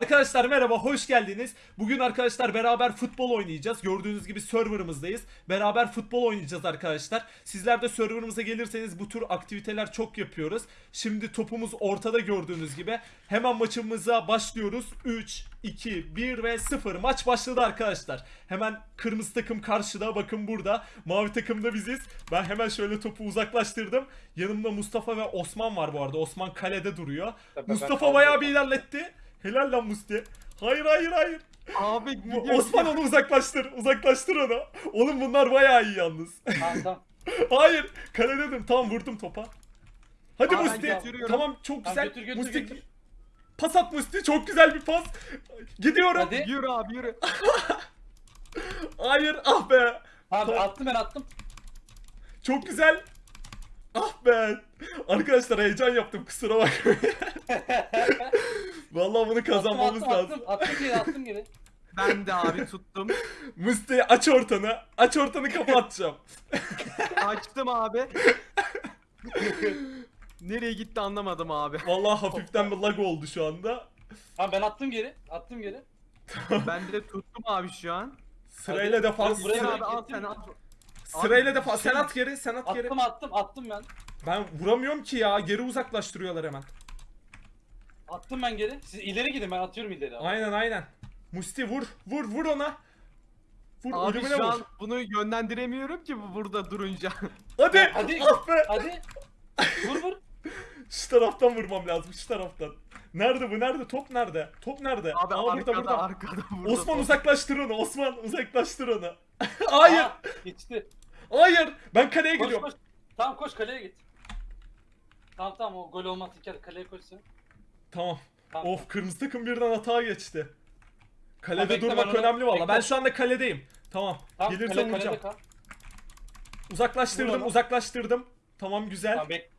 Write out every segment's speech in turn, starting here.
Arkadaşlar merhaba hoş geldiniz. Bugün arkadaşlar beraber futbol oynayacağız. Gördüğünüz gibi serverımızdayız. Beraber futbol oynayacağız arkadaşlar. Sizler de serverımıza gelirseniz bu tür aktiviteler çok yapıyoruz. Şimdi topumuz ortada gördüğünüz gibi. Hemen maçımıza başlıyoruz. 3, 2, 1 ve 0. Maç başladı arkadaşlar. Hemen kırmızı takım karşıda bakın burada. Mavi takımda biziz. Ben hemen şöyle topu uzaklaştırdım. Yanımda Mustafa ve Osman var bu arada. Osman kalede duruyor. Ben Mustafa bayağı bir ilerletti. Helal lan Musti. Hayır hayır hayır. Abi gidiyor. Osman onu uzaklaştır. Uzaklaştır onu. Oğlum bunlar bayağı iyi yalnız. Tamam tamam. hayır. Kale dedim. Tamam vurdum topa. Hadi Aa, Musti. Tamam çok Tamam, güzel. götür, götür, Musti götür. pas at Musti. Çok güzel bir pas. Gidiyorum. Hadi. Yürü abi yürü. Hayır. Ah be. Abi Tamam. attım ben attım. Çok güzel. Ah be. Arkadaşlar heyecan yaptım. Kusura bakmayın. Vallahi bunu kazanmamız attım, lazım. Attım, attım geri attım geri. Ben de abi tuttum. Musti aç ortanı. Aç ortanı kapatacağım. Açtım abi. Nereye gitti anlamadım abi. Vallahi hafiften bir lag oldu şu anda. Tamam ben attım geri. Attım geri. Ben de tuttum abi şu an. Sırayla defans. Buraya abi al sen al. Sırayla Abi, defans. şey- Sen at geri, sen at geri. Attım attım attım ben. Ben vuramıyorum ki ya. Geri uzaklaştırıyorlar hemen. Attım ben geri. Siz ileri gidin ben atıyorum ileri. Abi. Aynen aynen. Musti vur. Vur vur ona. Vur Abi ölümüne şu vur. an bunu yönlendiremiyorum ki bu burada durunca. Hadi. Hadi. Ah be. Hadi. Vur vur. Şu taraftan vurmam lazım. Şu taraftan. Nerede bu? Nerede? Top nerede? Top nerede? Abi Aa, arkada burada burada. arkada burada. Osman uzaklaştır onu. Osman uzaklaştır onu. Hayır. Aa, geçti. Hayır. Ben kaleye Koş gidiyorum. koş. Tamam koş kaleye git. Tamam tamam o gol olmaz İlker kaleye koş sen. Tamam. Tamam. Of kırmızı takım birden hata geçti. Kalede Ha, bekle, durmak ben onu- önemli valla. bekle. Ben şu anda kaledeyim. Tamam. Tamam Gelirse kale, vuracağım. kalede kal. Uzaklaştırdım, Vur onu. uzaklaştırdım. Tamam güzel. Tamam bek.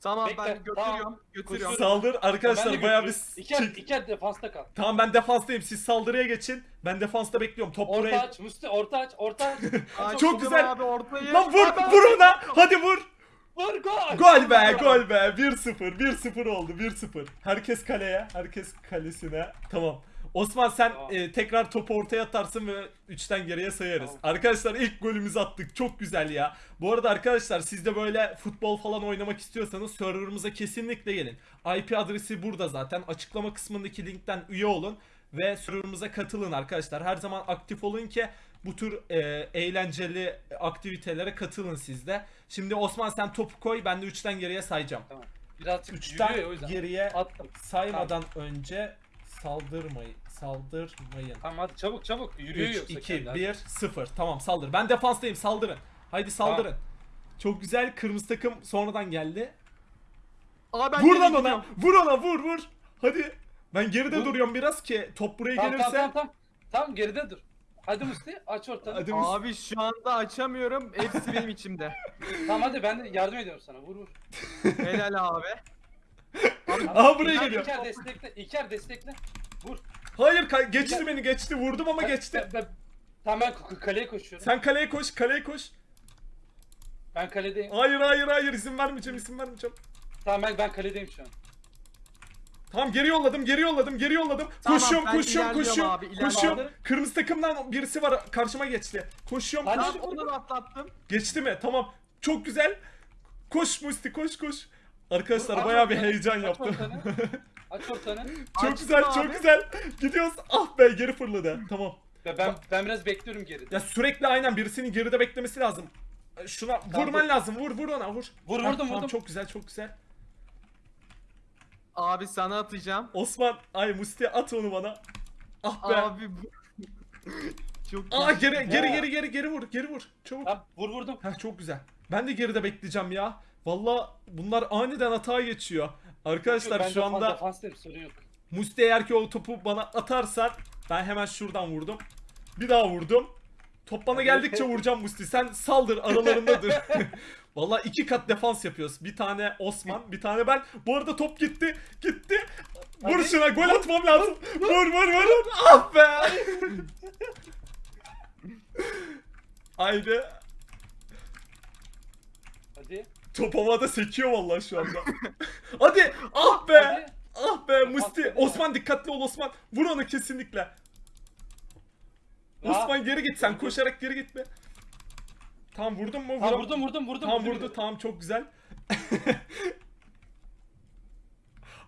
Tamam Bekle, ben götürüyorum. tamam. Götürüyorum. Saldır Ben arkadaşlar bayağı bir götürüyorum. İlker, çek- defansta kal. Tamam ben defanstayım. Siz saldırıya geçin. Ben defansta bekliyorum. Top Orta buraya. aç Musti orta aç orta aç. Çok güzel. Abi ortayı. Lan vur, vur ona. Hadi vur. Vur gol. Gol be, gol be. 1-0, 1-0 oldu. 1-0. Herkes kaleye, herkes kalesine. Tamam. Osman sen Tamam. e, tekrar topu ortaya atarsın ve 3'ten geriye sayarız. Tamam. Arkadaşlar ilk golümüzü attık. Çok güzel ya. Bu arada arkadaşlar siz de böyle futbol falan oynamak istiyorsanız serverımıza kesinlikle gelin. IP adresi burada zaten. Açıklama kısmındaki linkten üye olun ve serverımıza katılın arkadaşlar. Her zaman aktif olun ki bu tür e, eğlenceli aktivitelere katılın siz de. Şimdi Osman sen topu koy ben de 3'ten geriye sayacağım. Tamam. Birazcık 3'ten yürüyor o yüzden. geriye Attım. saymadan önce saldırmayın. Saldırmayın. Tamam hadi çabuk çabuk. Yürüyor 3, yoksa 2, kendi. 1, 0. Tamam saldır. Ben defanstayım saldırın. Haydi saldırın. Çok güzel kırmızı takım sonradan geldi. Abi ben vur lan ona. Vur ona vur vur. Hadi. Ben geride Vur. duruyorum biraz ki top buraya Tamam gelirse. tamam tamam. Tamam geride dur. Hadi Musti aç ortanı. Hadi Musti. Abi şu anda açamıyorum. Hepsi benim içimde. Tamam hadi ben de yardım ediyorum sana. Vur vur. Helal abi. Abi, Aha buraya İlker, geliyor. İlker destekle. İlker destekle. Vur. Hayır ka- geçti beni geçti vurdum ama Ben- geçti. Ben, ben, tamam ben k- kaleye koşuyorum. Sen kaleye koş kaleye koş. Ben kaledeyim. Hayır hayır hayır izin vermeyeceğim izin vermeyeceğim. Tamam ben ben kaledeyim şu an. Tamam geri yolladım, geri yolladım, geri yolladım. Tamam, koşuyorum, ben koşuyorum, ilerliyorum koşuyorum. abi, koşuyorum. Kırmızı takımdan birisi var karşıma geçti. Koşuyorum. Hadi. koş- Tamam onu da atlattım. Geçti mi? Tamam. Çok güzel. Koş Musti, koş koş. Arkadaşlar aç bayağı bir ortanı, heyecan aç yaptım. ortanı. Aç ortanı. çok Açtım güzel, çok abi. güzel. Gidiyoruz. Ah be geri fırladı. Tamam. Ve ben ben biraz bekliyorum geride. Ya sürekli aynen birisinin geride beklemesi lazım. Şuna vurman dur. lazım. Vur vur ona vur. Vur, vurdum, vurdum. Çok güzel, çok güzel. Abi sana atacağım. Osman, ay Musti at onu bana. Ah be. Abi bu... Çok Aa geri geri Ya. geri geri geri vur. Geri vur. Çabuk. Tamam vur vurdum. Heh çok güzel. Ben de geride bekleyeceğim ya. Valla bunlar aniden hata geçiyor. Arkadaşlar Ben şu anda yok. Musti eğer ki o topu bana atarsan ben hemen şuradan vurdum. Bir daha vurdum. Top bana geldikçe vuracağım Musti. Sen saldır aralarında dur. Valla iki kat defans yapıyoruz. Bir tane Osman, bir tane ben. Bu arada top gitti. Gitti. Vur şuna gol atmam lazım. Vur vur vur. vur. Ah be. Haydi. Hadi. Top havada sekiyor vallahi şu anda. Hadi. Ah be. Hadi. Ah be Musti. Osman dikkatli ol Osman. Vur onu kesinlikle. Osman geri git sen koşarak geri git Tamam vurdun mu? Ha Vuram- vurdum vurdum vurdum. Vurdum. vurdu tamam çok güzel.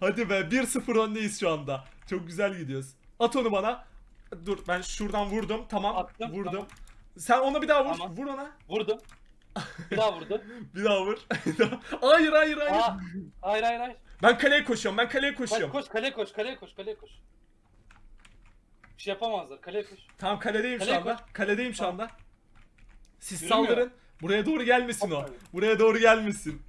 Hadi be 1-0 öndeyiz şu anda. Çok güzel gidiyoruz. At onu bana. Dur ben şuradan vurdum. Tamam Attım, vurdum. tamam. Sen ona bir daha vur. Tamam. Vur ona. Vurdum. Bir daha vurdu. Bir daha vur. hayır hayır hayır. Aa, hayır hayır hayır. Ben kaleye koşuyorum. Ben kaleye Koş koşuyorum. koş kaleye koş kaleye koş kaleye koş. Bir şey yapamazlar kaleye koş. Tamam kaledeyim şu Kaleye anda. Kaledeyim şu Tamam. anda. Siz Yürümüyor. saldırın. Buraya doğru gelmesin o. Buraya doğru gelmesin.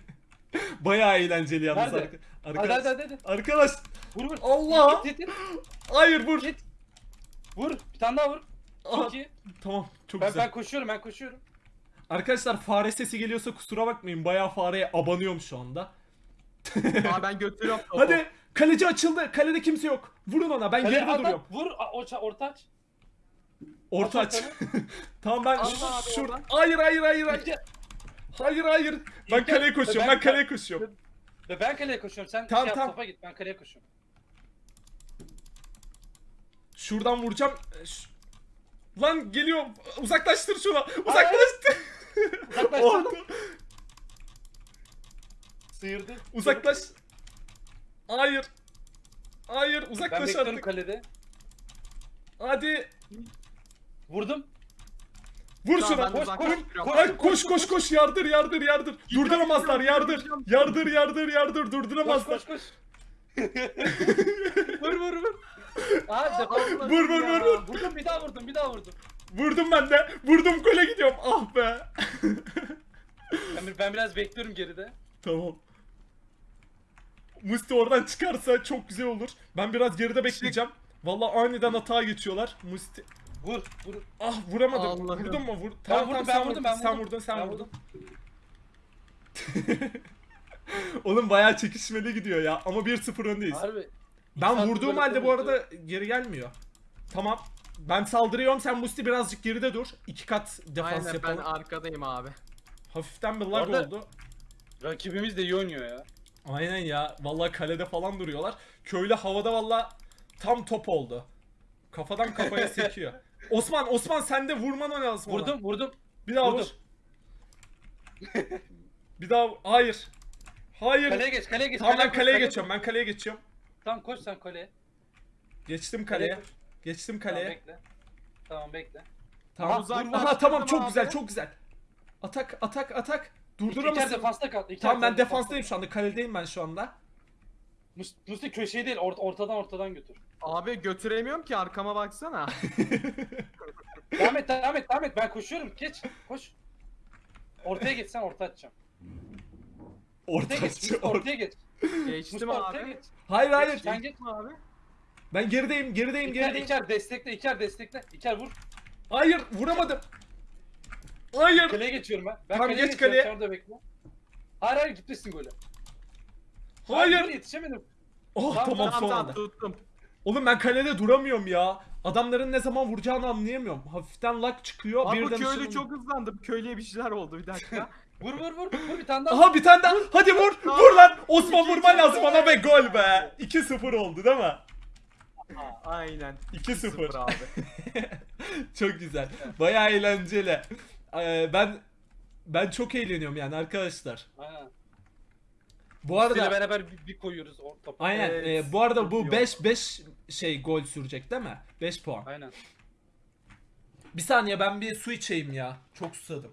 Bayağı eğlenceli yalnız Nerede? arka- Hadi arkadaş. hadi hadi. hadi. Arkadaş. Vur vur. Allah! Git git git. Hayır vur. Git. Vur. Bir tane daha vur. Aha, Çok iyi. Tamam çok Ben, güzel. ben koşuyorum ben koşuyorum. Arkadaşlar fare sesi geliyorsa kusura bakmayın. Bayağı fareye abanıyorum şu anda. Aa ben götürüyorum. Hadi kaleci açıldı. Kalede kimse yok. Vurun ona. Ben at. duruyorum. Vur orta aç. Orta Aç tamam ben Allah abi oradan. Hayır hayır hayır hayır. Hayır hayır. Ben İlker, kaleye koşuyorum. ben- Ben kaleye koşuyorum. Ve ben kaleye koşuyorum. Sen Tamam, şey yap, tamam. topa git. Ben kaleye koşuyorum. Şuradan vuracağım. Ş- Lan geliyor. Uzaklaştır şunu. Uzaklaştır. Uzaklaştırdım. Orta. Sıyırdı. Uzaklaş. Hayır. Hayır Ben uzaklaş bekliyorum artık. kalede. Hadi. Vurdum. Vur Tamam, şuna. ben de Koş, koş, Ay koş koş koş yardır yardır yardır. Durduramazlar yardır. Yardır yardır yardır Koş durduramazlar. koş koş. vur vur vur. Aa defanslar. Vur, vur, vur, vur. Vurdum bir daha vurdum bir daha vurdum. Vurdum ben de. Vurdum gole gidiyorum. Ah be. Ben, ben biraz bekliyorum geride. tamam. Musti oradan çıkarsa çok güzel olur. Ben biraz geride bekleyeceğim. Vallahi aniden hata geçiyorlar. Musti. Vur vur. Ah vuramadım. Allah'ım. Vurdun mu? Vur. Ben Tamam vurdum, tamam ben sen vurdum, ben Sen vurdum. vurdun sen Ben vurdun. Oğlum bayağı çekişmeli gidiyor ya. Ama 1-0 öndeyiz. Harbi. Ben vurduğum halde bu arada geri gelmiyor. Tamam. Ben saldırıyorum sen Musti birazcık geride dur. İki kat defans Aynen ben yapalım. arkadayım abi. Hafiften bir lag oldu. Rakibimiz de iyi oynuyor ya. Aynen ya. Vallahi kalede falan duruyorlar. Köylü havada vallahi tam top oldu. Kafadan kafaya sekiyor. Osman Osman sen de vurman lazım ona. Vurdum vurdum. Bir daha vurdum. vur. bir daha hayır. Hayır. Kaleye geç kaleye geç. tamam ben koş, kaleye koş. geçiyorum. Ben kaleye geçiyorum. Tamam koş sen kaleye. Geçtim Kaleye kaleye. koş. Geçtim Tamam kaleye. bekle. Tamam bekle. Tamam. Aha, Dur. uzaklaştırdım Aha tamam çok abi. güzel çok güzel. Atak atak atak. İlker Durduramazsın. defansta kal. İlker Tamam ben defansta defanstayım şu anda. Kaledeyim ben şu anda. Mus- Musti köşeyi değil ort- ortadan ortadan götür. Abi götüremiyorum ki arkama baksana. devam et devam et devam et ben koşuyorum geç koş. Ortaya geç sen orta atacağım. Orta Ortaya geç Musti ortaya geç. Geçtim Musti ortaya abi. geç. Hayır hayır. Sen geç. Geçtim abi. Ben gerideyim gerideyim İlker, gerideyim. İlker destekle İlker destekle. İlker vur. Hayır vuramadım. Hayır. Kaleye geçiyorum ben. Ben Tamam, kaleye geç geçiyorum, kaleye. sen orada bekle. Hayır hayır gitmesin golü. Hayır. dur, yetişemedim. Oh Tamam, tamam Tamam son tamam anda. tuttum. Oğlum ben kalede duramıyorum ya. Adamların ne zaman vuracağını anlayamıyorum. Hafiften lag çıkıyor. Abi bu birden köylü ışınlanıyor. çok hızlandı. Köylüye bir şeyler oldu bir dakika. Vur vur vur. Vur bir tane daha. Aha bir tane daha. Hadi vur. Vur lan. Osman vurman lazım ona ve gol be. 2-0 oldu değil mi? Aynen. 2-0. Sıfır abi. çok güzel. Bayağı eğlenceli. Ee, ben ben çok eğleniyorum yani arkadaşlar. Aynen. Bu Arada arada beraber bir, bir koyuyoruz o topu. aynen Evet, e, bu arada bu iyi 5 5 şey gol sürecek değil mi? 5 puan. Aynen. Bir saniye ben bir su içeyim ya. Çok susadım.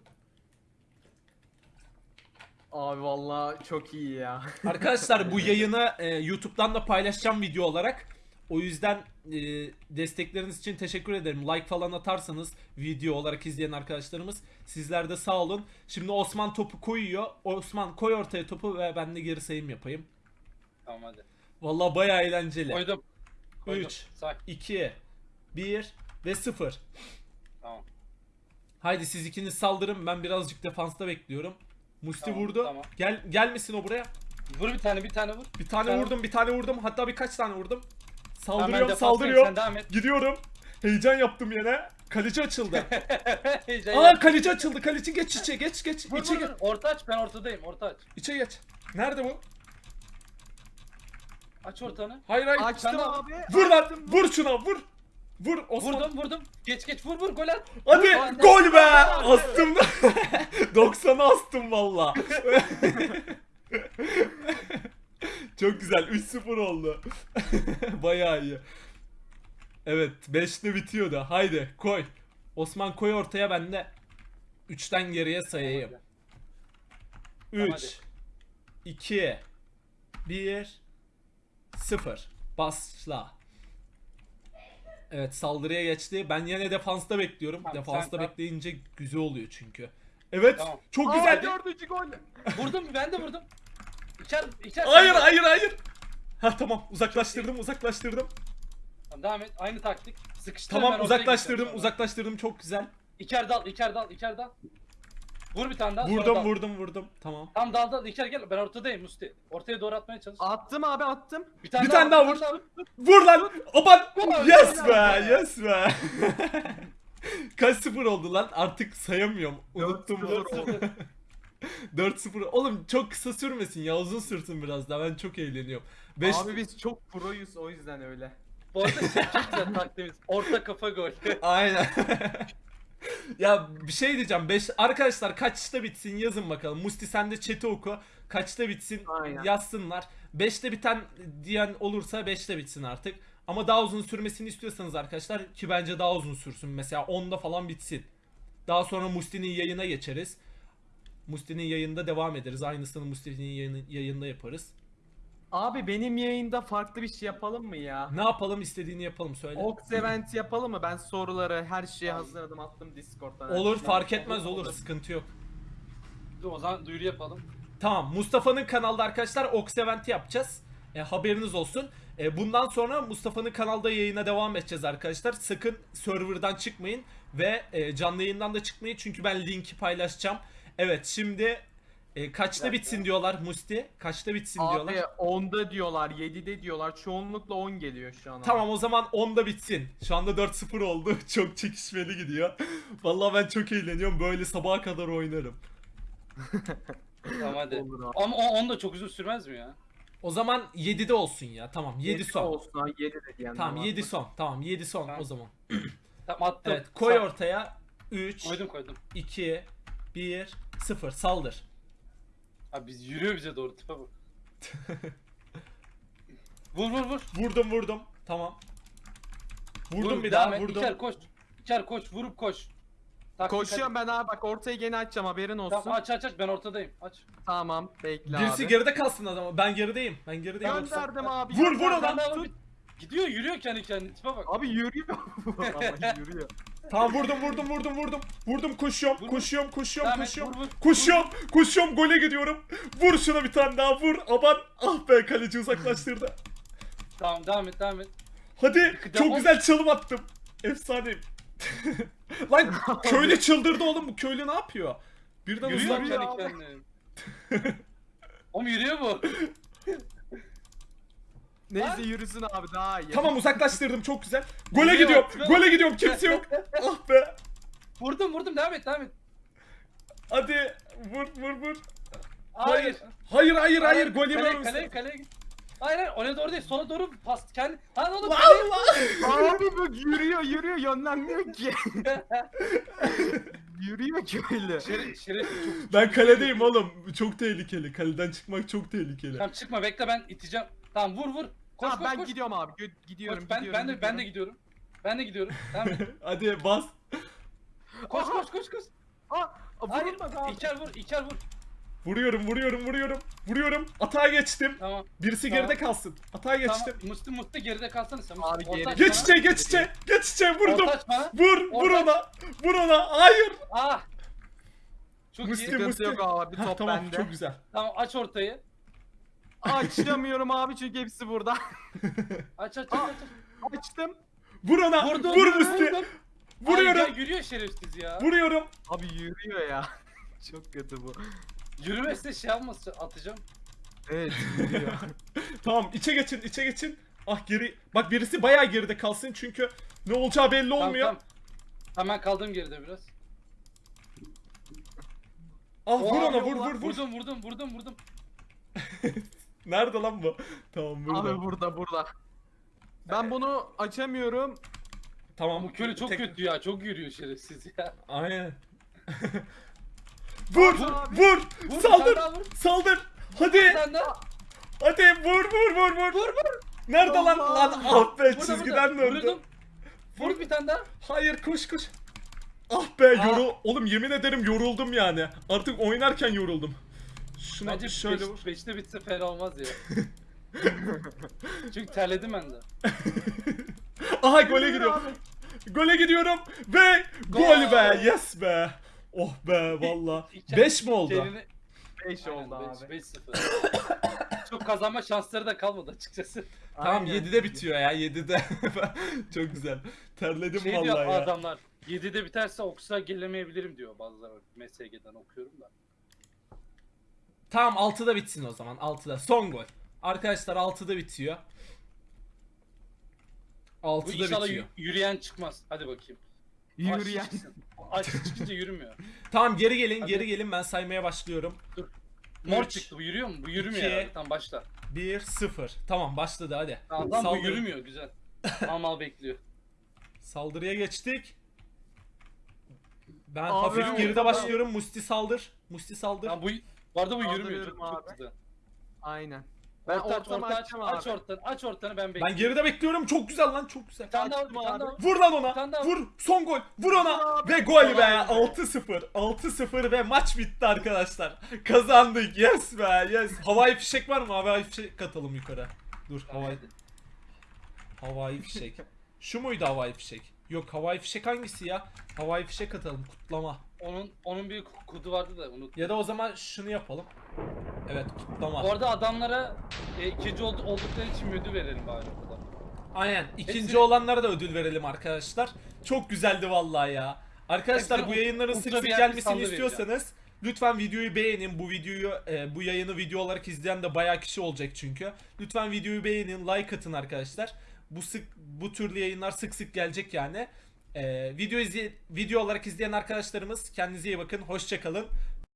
Abi vallahi çok iyi ya. Arkadaşlar bu yayını e, YouTube'dan da paylaşacağım video olarak. O yüzden e, destekleriniz için teşekkür ederim. Like falan atarsanız video olarak izleyen arkadaşlarımız sizler de sağ olun. Şimdi Osman topu koyuyor. Osman koy ortaya topu ve ben de geri sayım yapayım. Tamam hadi. Vallahi bayağı eğlenceli. Koydum. Koydum. Üç. Say. 2 1 ve 0. Tamam. Haydi siz ikiniz saldırın. Ben birazcık defansta bekliyorum. Musti Tamam, vurdu. tamam. Gel gelmesin o buraya. Vur bir tane bir tane vur. Bir tane Tamam. vurdum, bir tane vurdum. Hatta birkaç tane vurdum. Tamam, Saldırıyorum, defanstayım, saldırıyorum. Gidiyorum. Heyecan yaptım yine. Kaleci açıldı. Heyecan Aa kaleci açıldı. Kaleci geç içe geç geç. Vur, içe vur, geç. Orta aç ben ortadayım orta aç. İçe geç. Nerede bu? Aç ortanı. Hayır hayır. Açtım abi. Vur lan. açtım. Vur şuna vur. Vur Osman. Vurdum vurdum. Geç geç vur vur gol at. Hadi Vur. gol be. Astım. 90'a astım valla. Çok güzel. 3-0 oldu. Bayağı iyi. Evet 5'te bitiyordu. Haydi koy. Osman koy ortaya ben de 3'ten geriye sayayım. Tamam, 3 2 1 0 Başla. Evet saldırıya geçti. Ben yine defansta bekliyorum. Tamam, defansta sen bekleyince güzel oluyor çünkü. Evet Tamam. çok Aa, güzel. dördüncü gol. Vurdum ben de vurdum. İçer içer. Hayır sen de. hayır hayır. Ha tamam uzaklaştırdım uzaklaştırdım. Tamam, devam et. Aynı taktik. Sıkıştır Tamam ortaya uzaklaştırdım gideceğim sonra. uzaklaştırdım çok güzel. İçer dal, içer dal, içer dal. Vur bir tane daha. sonra Vurdum dal. vurdum vurdum. Tamam. Tamam dal dal, içer gel. Ben ortadayım Musti. Ortaya doğru atmaya çalış. Attım abi attım. Bir tane Bir tane daha vur. Vur lan. Aman. Gol. Yes be yes be. Kaç sıfır oldu lan? Artık sayamıyorum. Unuttum. 4-0 4-0. Oğlum çok kısa sürmesin ya uzun sürsün biraz daha ben çok eğleniyorum. 5 Abi biz çok proyuz o yüzden öyle. Bu arada şey çok güzel taktiğimiz. Orta kafa gol. Aynen. ya bir şey diyeceğim. 5 arkadaşlar kaçta bitsin yazın bakalım. Musti sen de chat'i oku. Kaçta bitsin Aynen. yazsınlar. 5'te biten diyen olursa 5'te bitsin artık. Ama daha uzun sürmesini istiyorsanız arkadaşlar ki bence daha uzun sürsün. Mesela 10'da falan bitsin. Daha sonra Musti'nin yayına geçeriz. Musti'nin yayında devam ederiz. Aynısını Musti'nin yayını, yayında yaparız. Abi benim yayında farklı bir şey yapalım mı ya? Ne yapalım istediğini yapalım söyle. Ox event yapalım mı? Ben soruları her şeyi hazırladım attım Discord'dan. Olur fark etmez olur sıkıntı yok. Dur, o zaman duyuru yapalım. Tamam Mustafa'nın kanalda arkadaşlar Ox Event'i yapacağız. E, haberiniz olsun. E, bundan sonra Mustafa'nın kanalda yayına devam edeceğiz arkadaşlar. Sakın serverdan çıkmayın ve e, canlı yayından da çıkmayın çünkü ben linki paylaşacağım. Evet şimdi e, kaçta bitsin diyorlar Musti? Kaçta bitsin Abi diyorlar? 10'da diyorlar, 7'de diyorlar. Çoğunlukla 10 geliyor şu an. Tamam o zaman 10'da bitsin. Şu anda 4-0 oldu. Çok çekişmeli gidiyor. Vallahi ben çok eğleniyorum. Böyle sabaha kadar oynarım. Tamam hadi. Olur abi. Ama o, on da çok uzun sürmez mi ya? O zaman 7'de olsun ya. Tamam 7 son. olsun ha 7 de diyenler Tamam var. 7 son. Tamam 7 son Tamam. o zaman. Tamam attım. Evet koy Sağ- ortaya. 3, Koydum koydum. 2, 1, 0 saldır. Abi biz yürüyor bize doğru tipe bak. vur vur vur. Vurdum vurdum. Tamam. Vurdum Vur, bir devam daha et. vurdum. İçer koş. İçer koş vurup koş. Taktik Koşuyorum ben abi bak ortayı gene açacağım haberin olsun. Tamam aç aç aç ben ortadayım. Aç. Tamam bekle Birisi abi. geride kalsın adama. Ben gerideyim. Ben gerideyim. yoksa- Gönderdim abi. Vur, vur gönderdim. de abi- Gidiyor yürüyor kendi kendine tipe bak. Abi yürüyor. Ama yürüyor. Tamam vurdum vurdum vurdum vurdum. Vurdum koşuyorum Vur, vur. koşuyorum koşuyorum Devam et, koşuyorum. vur, vur. Koşuyorum koşuyorum gole gidiyorum. Vur şuna bir tane daha vur. Aman ah be kaleci uzaklaştırdı. Tamam devam et devam et. Hadi Devam. çok güzel çalım attım. Efsane. Lan köylü çıldırdı oğlum bu köylü ne yapıyor? Birden Yürüyor uzak. yürüyor kendi abi. kendine. Oğlum yürüyor bu. Neyse yürüsün abi daha iyi. Tamam uzaklaştırdım çok güzel. Gole gidiyorum. Gole gidiyorum kimse yok. ah be. Vurdum vurdum devam et devam et. Hadi vur vur vur. Hayır. Hayır hayır hayır gol Kaleye yemem. kaleye kaleye git. Hayır hayır oraya doğru değil sola doğru pas kendi. Lan oğlum kaleye. Allah. Abi bu yürüyor yürüyor yönlenmiyor ki. yürüyor ki öyle. Şeref, şeref çok. Ben kaledeyim oğlum. Çok tehlikeli. Kaleden çıkmak çok tehlikeli. Tamam çıkma bekle ben iteceğim. Tamam vur vur. Koş Tamam koş ben koş. gidiyorum abi. Gö- gidiyorum Koş, ben, gidiyorum. ben de ben de gidiyorum. Ben de gidiyorum. Tamam. Hadi bas. koş koş koş koş. Aa, Hayır. İçer vur, içer vur. Vuruyorum vuruyorum vuruyorum. Vuruyorum. Atağa geçtim. Tamam. Birisi Tamam. geride kalsın. Atağa geçtim. Tamam. Musti Musti geride kalsana sen. Abi geri- Geç içe geç içe. Geç içe vurdum. Vur vur ona. Vur ona. Hayır. Ah. Çok Musti iyi. Musti. yok abi, Heh, top tamam bende. çok güzel. Tamam aç ortayı. Açamıyorum abi çünkü hepsi burada. Aç aç aç aç. aç. Açtım. Vur ona. Vurdum. Vur Musti. Ay, Vuruyorum. ya yürüyor şerefsiz ya. Vuruyorum. Abi yürüyor ya. Çok kötü bu. Yürümezse şey yapmaz atacağım. Evet yürüyor. Tamam içe geçin içe geçin. Ah geri. Bak birisi bayağı geride kalsın çünkü ne olacağı belli Tamam, olmuyor. Tamam. Ben kaldım geride biraz. Ah vur Oha, ona vur vur vur. Vurdum vurdum vurdum vurdum. Nerede lan bu? Tamam burada. Abi burada burada. Ben bunu açamıyorum. Tamam. Bu köle çok Tek- kötü ya. Çok yürüyor şerefsiz ya. Aynen. vur, Vur abi. vur, Vur, saldır, daha vur. saldır. Hadi, hadi vur, vur, vur, vur. Vur vur. Nerede lan? Allah. Lan ah be Burada, çizgiden burada. döndü. Vurdum. Vur bir tane daha. Hayır koş koş. Ah be Aa. yoru. Oğlum yemin ederim yoruldum yani. Artık oynarken yoruldum. Şuna Bence şöyle beş, vur. beşte bitse fena olmaz ya. Çünkü terledim ben de. Aha gole gidiyorum. Gole gidiyorum ve gol Gol. be. Yes be. Oh be valla. İki- 5 mi oldu? Kelini... 5 oldu abi. beş- 5-0. Çok kazanma şansları da kalmadı açıkçası. Tamam Aynen. 7'de bitiyor ya 7'de. Çok güzel. Terledim Şey diyor vallahi ya. adamlar. 7'de biterse Oks'a gelemeyebilirim diyor bazıları. MSG'den okuyorum da. Tamam 6'da bitsin o zaman. 6'da. Son gol. Arkadaşlar 6'da bitiyor. Bu 6'da inşallah bitiyor. yü- yürüyen çıkmaz. Hadi bakayım. Yürüyen. Aç çıksın. Aç çıkınca yürümüyor. Tamam geri gelin Hadi. geri gelin ben saymaya başlıyorum. Mor Üç, çıktı bu yürüyor mu? Bu yürümüyor iki, herhalde. Tamam başla. 1 0. Tamam başladı hadi. Tamam bu yürümüyor güzel. Mal mal bekliyor. Saldırıya geçtik. Ben Abi, hafif geride başlıyorum. Musti saldır. Musti saldır. Tamam bu bu arada bu yürümüyor. Kaldırıyorum Çok, çok abi. güzel. Aynen. Ben Orta aç, ortamı orta aç, açacağım aç abi. ortanı, aç ortanı ben Ben bekliyorum. geride bekliyorum. Çok güzel lan çok güzel. Bir tane daha, bir tane daha. Vur lan ona. Vur. Son gol. Vur ona. abi. Ve gol be. Kolay be. 6-0. 6-0 ve maç bitti arkadaşlar. Kazandık. Yes be. Yes. Havai fişek var mı? Havai fişek katalım yukarı. Dur havai havai fişek. Şu muydu havai fişek? Yok havai fişek hangisi ya? Havai fişek atalım kutlama. Onun onun bir kodu vardı da unut. Ya da o zaman şunu yapalım. Evet kutlama. Bu arada adamlara e, ikinci oldu, oldukları için ödül verelim bari kadar. Aynen. İkinci Hepsi- olanlara da ödül verelim arkadaşlar. Çok güzeldi vallahi ya. Arkadaşlar Hepsine bu yayınların sık gelmesini sandığı vereceğim. istiyorsanız lütfen videoyu beğenin. Bu videoyu e, bu yayını video olarak izleyen de bayağı kişi olacak çünkü. Lütfen videoyu beğenin, like atın arkadaşlar. Bu sık bu türlü yayınlar sık sık gelecek yani. E, video izle, video olarak izleyen arkadaşlarımız kendinize iyi bakın. Hoşça kalın.